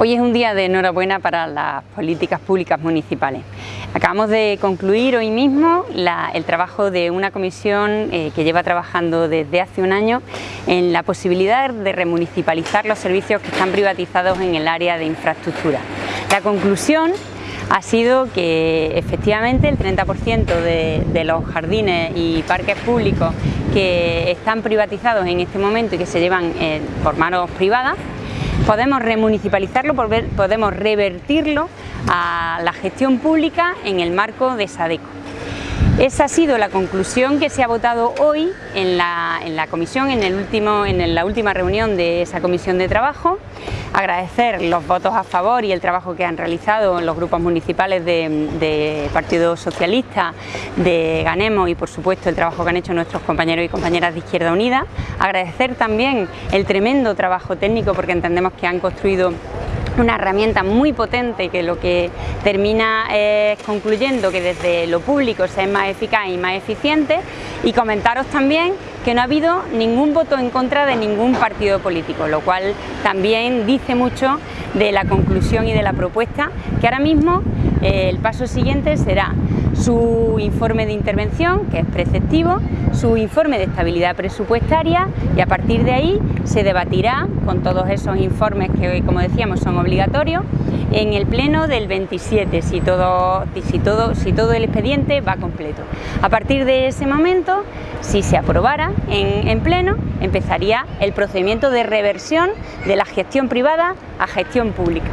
Hoy es un día de enhorabuena para las políticas públicas municipales. Acabamos de concluir hoy mismo el trabajo de una comisión eh, que lleva trabajando desde hace un año en la posibilidad de remunicipalizar los servicios que están privatizados en el área de infraestructura. La conclusión ha sido que efectivamente el 30% de, los jardines y parques públicos que están privatizados en este momento y que se llevan eh, por manos privadas podemos remunicipalizarlo, podemos revertirlo a la gestión pública en el marco de SADECO. Esa ha sido la conclusión que se ha votado hoy en la, comisión, en, el último, en la última reunión de esa comisión de trabajo. Agradecer los votos a favor y el trabajo que han realizado los grupos municipales de, Partido Socialista, de Ganemos y por supuesto el trabajo que han hecho nuestros compañeros y compañeras de Izquierda Unida. Agradecer también el tremendo trabajo técnico porque entendemos que han construido una herramienta muy potente que lo que termina es concluyendo que desde lo público se es más eficaz y más eficiente. Y comentaros también que no ha habido ningún voto en contra de ningún partido político, lo cual también dice mucho de la conclusión y de la propuesta, que ahora mismo eh, el paso siguiente será su informe de intervención, que es preceptivo, su informe de estabilidad presupuestaria y a partir de ahí se debatirá con todos esos informes que, como decíamos, son obligatorios en el pleno del 27, si todo, si todo, si todo el expediente va completo. A partir de ese momento, si se aprobara en pleno, empezaría el procedimiento de reversión de la gestión privada a gestión pública.